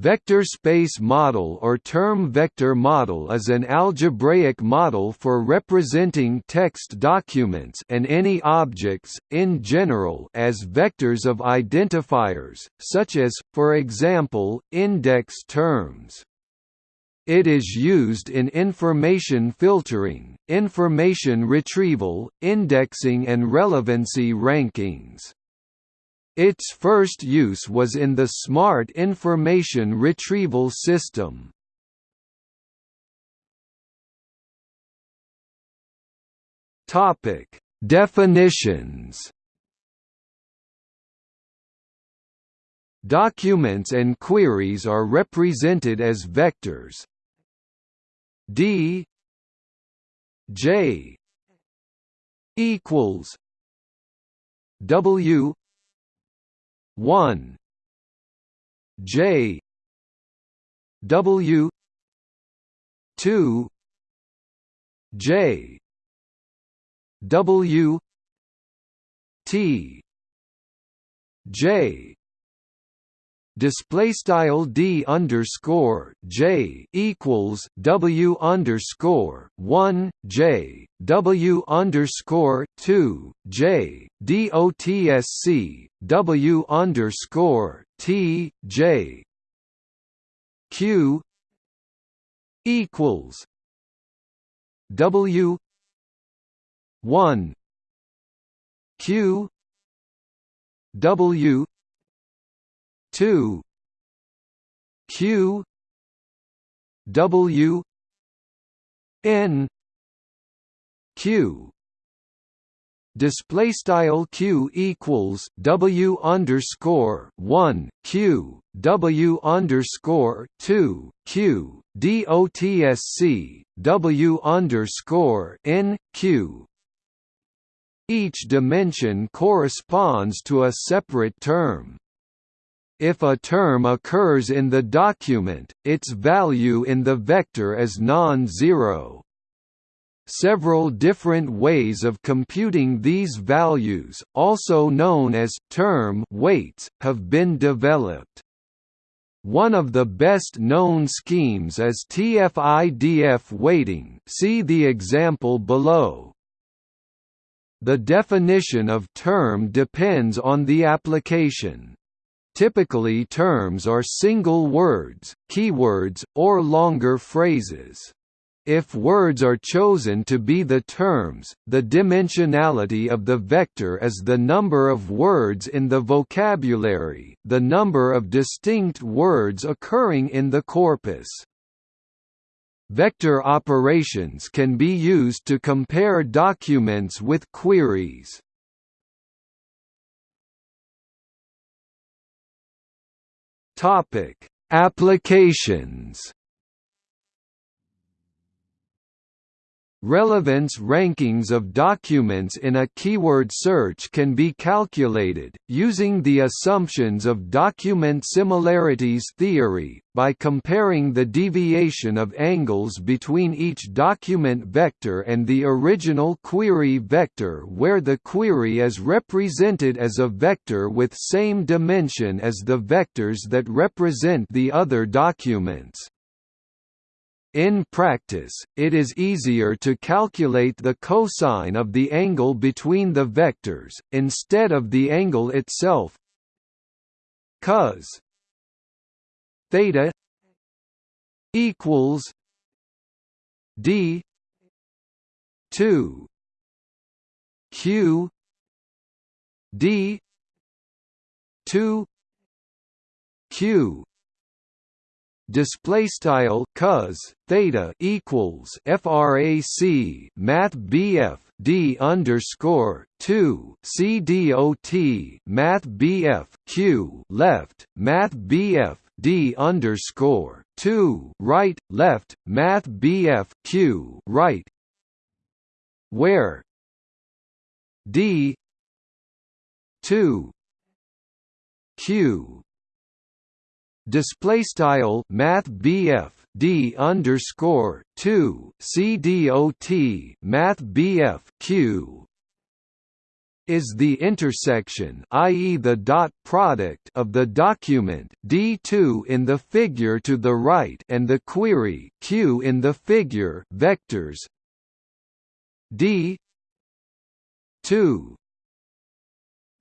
Vector space model or term vector model is an algebraic model for representing text documents and any objects, in general as vectors of identifiers, such as, for example, index terms. It is used in information filtering, information retrieval, indexing and relevancy rankings. Its first use was in the Smart Information Retrieval System. Topic: Definitions. Documents and queries are represented as vectors. D J equals W one. J. W. two. J. W. T. J display style d underscore j equals w underscore one j w underscore two j dotsc w underscore t j. Q equals w one q w two Q W N Q display style q equals w underscore one q w underscore two q dotsc w underscore n q each dimension corresponds to a separate term if a term occurs in the document, its value in the vector is non-zero. Several different ways of computing these values, also known as term weights, have been developed. One of the best known schemes is TF-IDF weighting see the example below. The definition of term depends on the application. Typically terms are single words, keywords, or longer phrases. If words are chosen to be the terms, the dimensionality of the vector is the number of words in the vocabulary, the number of distinct words occurring in the corpus. Vector operations can be used to compare documents with queries. Topic: Applications. Relevance rankings of documents in a keyword search can be calculated, using the assumptions of document similarities theory, by comparing the deviation of angles between each document vector and the original query vector where the query is represented as a vector with same dimension as the vectors that represent the other documents. In practice, it is easier to calculate the cosine of the angle between the vectors, instead of the angle itself. Cos theta equals d 2 q d 2 q display style cos theta equals frac math bf d underscore 2 c dot math bf q left math bf d underscore 2 right left math bf q right. Where d 2 q display style math BF D underscore two C D O T math BF Q. Is the intersection i.e. the dot product of the document D2 in the figure to the right and the query Q in the figure vectors? D 2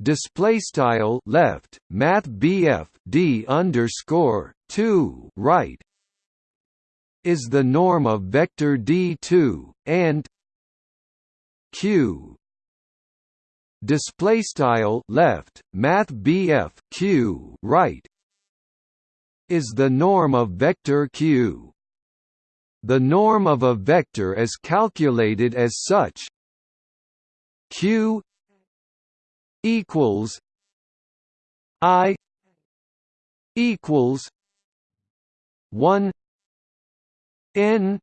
display style left math BF D underscore 2 right is the norm of vector D2 and Q display style left math BF Q right is the norm of vector Q. The norm of a vector is calculated as such. Q equals I equals one N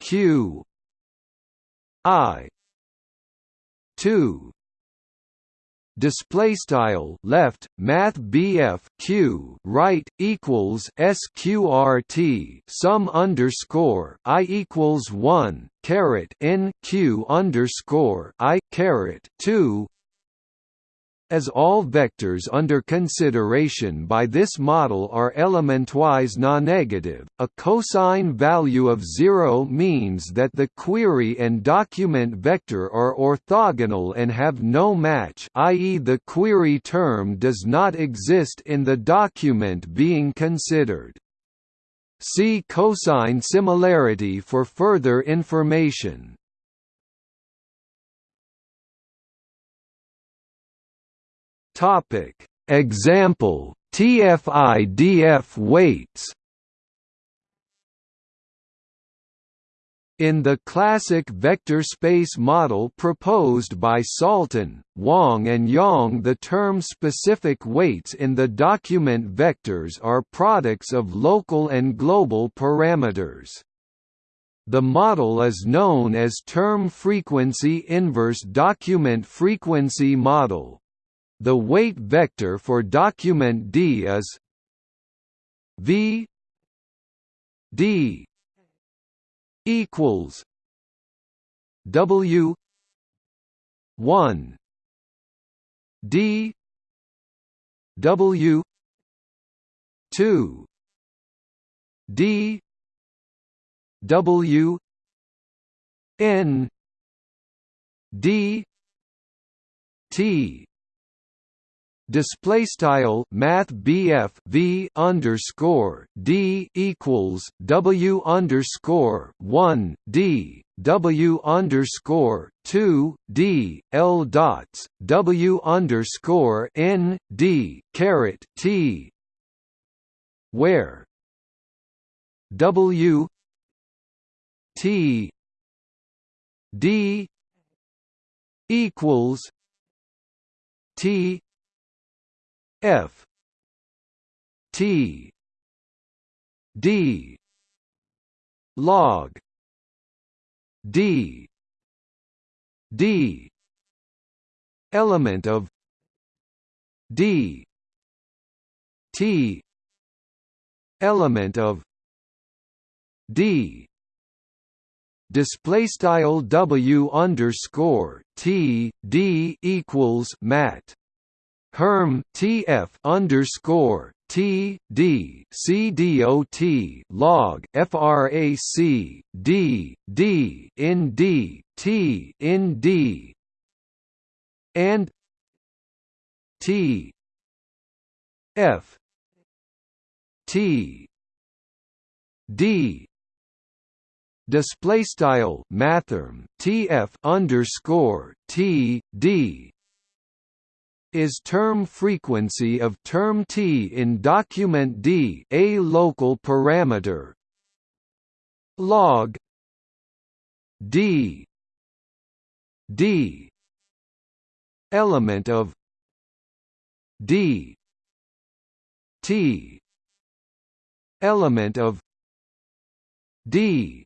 Q I two display style left math BF Q right equals sqrt sum underscore I equals 1 caret n Q underscore I caret 2 as all vectors under consideration by this model are elementwise non-negative, a cosine value of zero means that the query and document vector are orthogonal and have no match i.e. the query term does not exist in the document being considered. See cosine similarity for further information. Topic Example TF-IDF weights In the classic vector space model proposed by Salton, Wong and Yang the term specific weights in the document vectors are products of local and global parameters. The model is known as term frequency inverse document frequency model. The weight vector for document D is V D equals W one D W two D W N D T display style math BF V underscore D equals W underscore one D W underscore two D L dots W underscore N D caret T where W T D equals T F. T. D. Log. D. D. Element of D. T. Element of D. Display style W underscore T D equals mat Herm TF underscore T D C D O T log FRAC D D in D T in D and T F T D display style mathrm TF underscore T D is term frequency of term t in document D a local parameter. Log D D element of D T element of D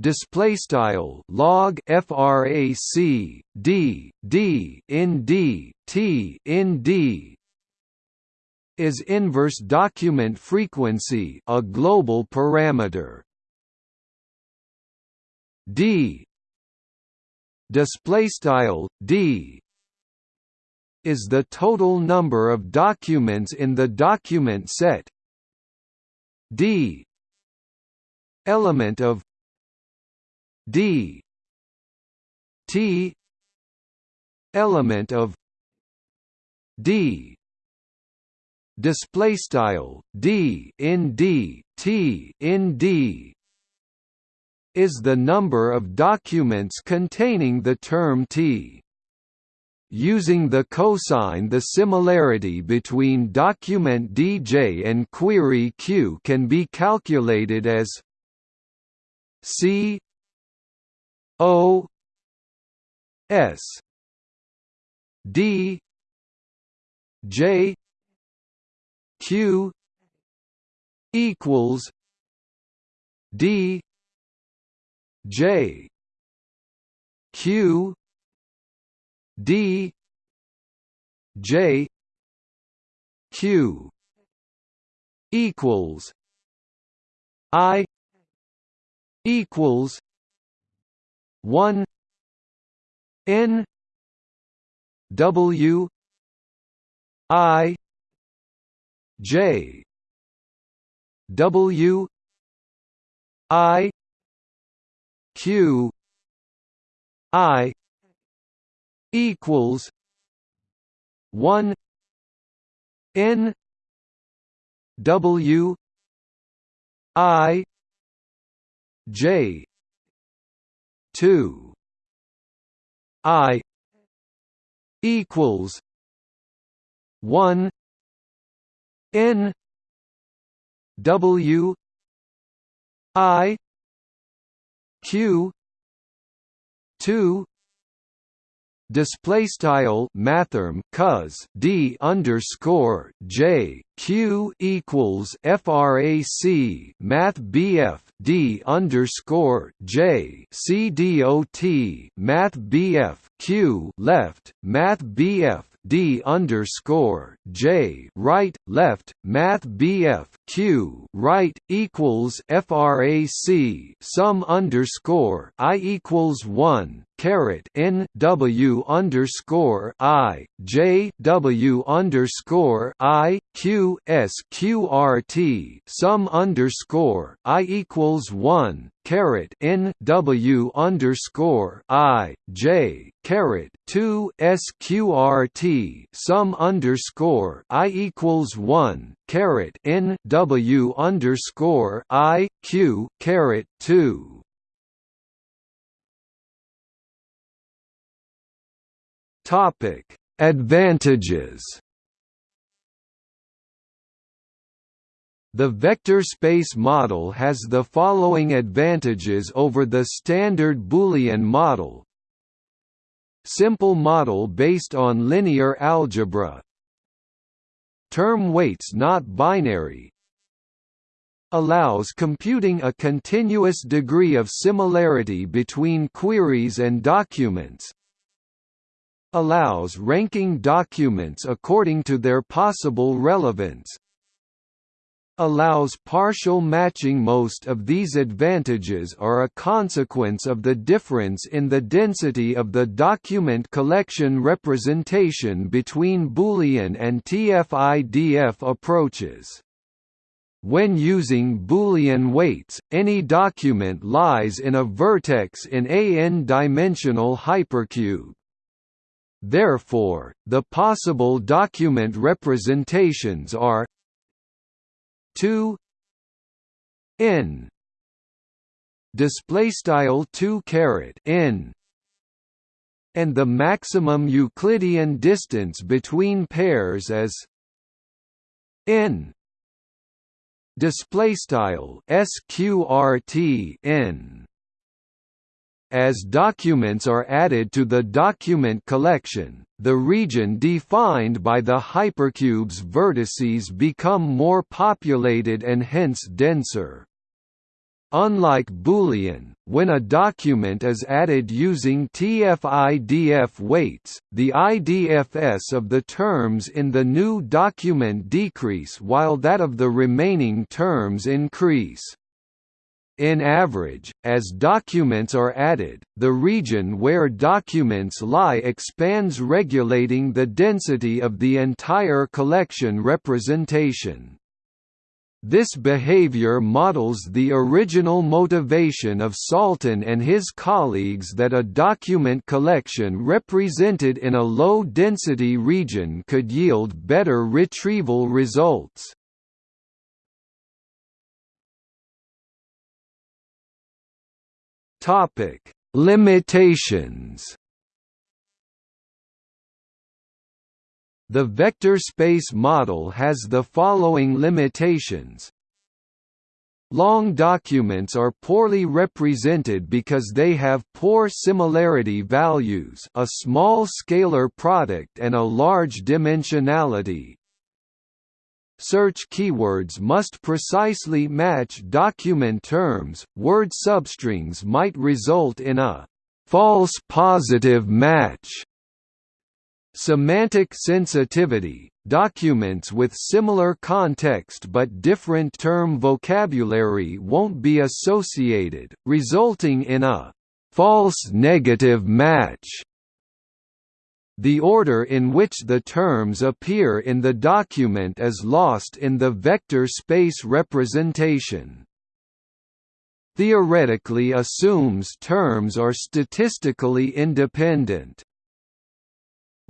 display style log frac d d in d t in d is inverse document frequency a global parameter. D display style d is the total number of documents in the document set. D element of d. T. Element of d. Display style d in d t in d is the number of documents containing the term t. Using the cosine the similarity between document DJ and query Q can be calculated as C O S D J Q equals D J Q D J Q equals I equals one. N. W. I. J. W. I. Q. I. Equals. One. N. W. I. J two. I equals one N W I Q two display style mathrm cos d underscore j q equals frac math bf d underscore j c dot math bf q left math bf D underscore J right left Math BF Q right equals FRAC sum underscore I equals one caret N W underscore I J W underscore I Q S Q R T sum underscore I equals one caret N W underscore I J caret two SQRT sum underscore I equals one caret N W underscore I Q caret two. Topic Advantages The vector space model has the following advantages over the standard Boolean model. Simple model based on linear algebra. Term weights not binary. Allows computing a continuous degree of similarity between queries and documents. Allows ranking documents according to their possible relevance allows partial matching most of these advantages are a consequence of the difference in the density of the document collection representation between Boolean and TF-IDF approaches. When using Boolean weights, any document lies in a vertex in a n-dimensional hypercube. Therefore, the possible document representations are 2 n display style 2 caret n and the maximum euclidean distance between pairs as n display style sqrt n as documents are added to the document collection, the region defined by the hypercube's vertices become more populated and hence denser. Unlike Boolean, when a document is added using TF-IDF weights, the IDFS of the terms in the new document decrease while that of the remaining terms increase. In average, as documents are added, the region where documents lie expands regulating the density of the entire collection representation. This behavior models the original motivation of Salton and his colleagues that a document collection represented in a low-density region could yield better retrieval results. Limitations The vector space model has the following limitations. Long documents are poorly represented because they have poor similarity values a small scalar product and a large dimensionality. Search keywords must precisely match document terms, word substrings might result in a false positive match. Semantic sensitivity – Documents with similar context but different term vocabulary won't be associated, resulting in a «false negative match». The order in which the terms appear in the document is lost in the vector space representation. Theoretically assumes terms are statistically independent.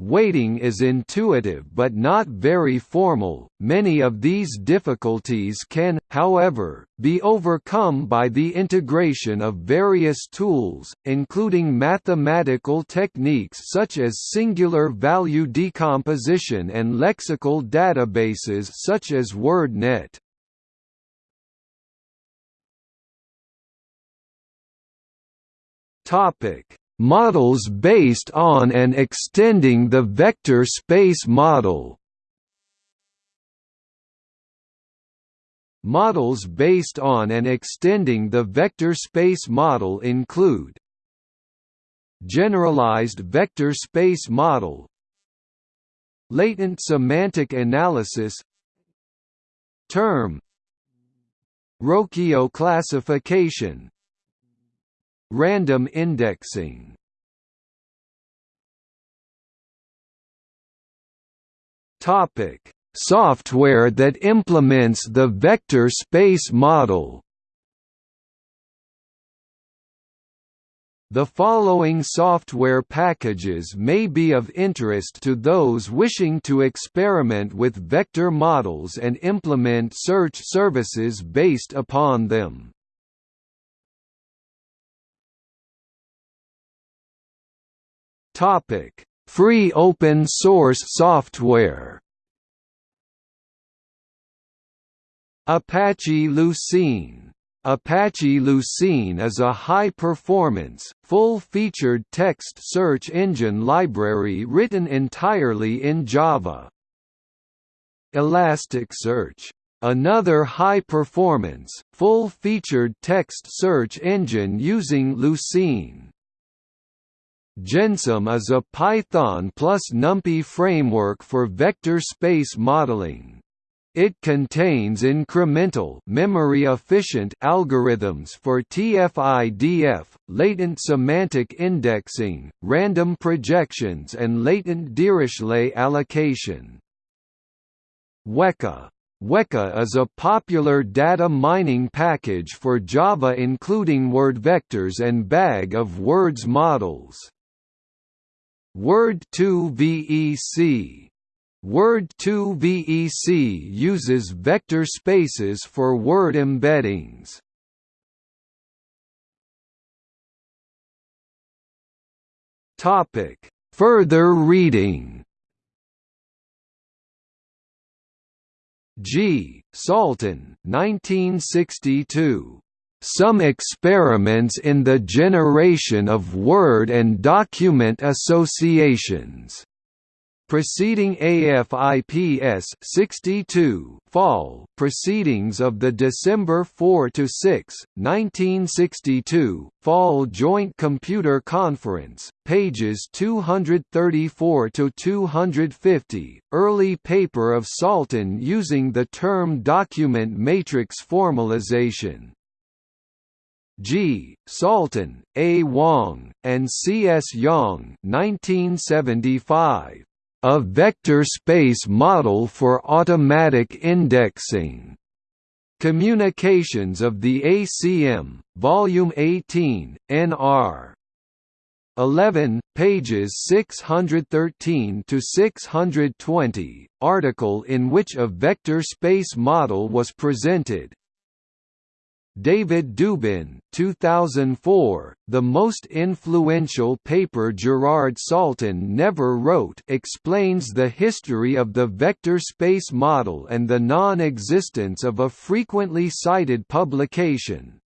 Weighting is intuitive but not very formal. Many of these difficulties can, however, be overcome by the integration of various tools, including mathematical techniques such as singular value decomposition and lexical databases such as WordNet. Topic models based on and extending the vector space model. Models based on and extending the vector space model include Generalized vector space model Latent semantic analysis Term Rocchio classification Random indexing Topic: Software that implements the vector space model. The following software packages may be of interest to those wishing to experiment with vector models and implement search services based upon them. Topic: Free open source software. Apache Lucene Apache Lucene is a high-performance, full-featured text search engine library written entirely in Java. Elasticsearch Another high-performance, full-featured text search engine using Lucene. Gensim is a Python plus NumPy framework for vector space modeling. It contains incremental memory-efficient algorithms for TF-IDF, latent semantic indexing, random projections and latent Dirichlet allocation. Weka Weka is a popular data mining package for Java including word vectors and bag of words models. Word2vec Word2 VEC uses vector spaces for word embeddings. Topic: Further reading. G. Salton, 1962. Some experiments in the generation of word and document associations. Preceding AFIPS 62 Fall Proceedings of the December 4 to 6, 1962 Fall Joint Computer Conference pages 234 to 250 Early paper of Salton, using the term document matrix formalization G. Salton, A. Wong, and C. S. Yang 1975. A vector space model for automatic indexing. Communications of the ACM, Volume 18, Nr. 11, pages 613 to 620, article in which a vector space model was presented. David Dubin 2004, the most influential paper Gerard Salton never wrote explains the history of the vector space model and the non-existence of a frequently cited publication.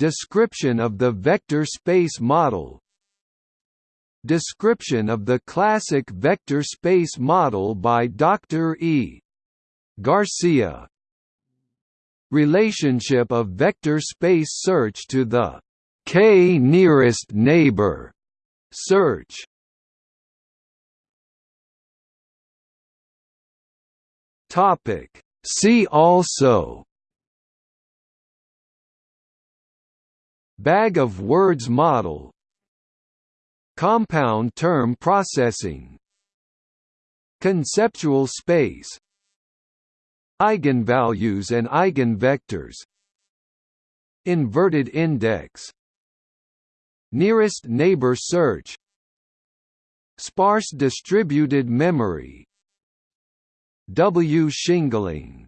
Description of the vector space model Description of the classic vector space model by Dr. E. Garcia Relationship of vector space search to the k nearest neighbor search. Topic. See also. Bag of words model. Compound term processing. Conceptual space Eigenvalues and eigenvectors. Inverted index. Nearest neighbor search. Sparse distributed memory. W. Shingling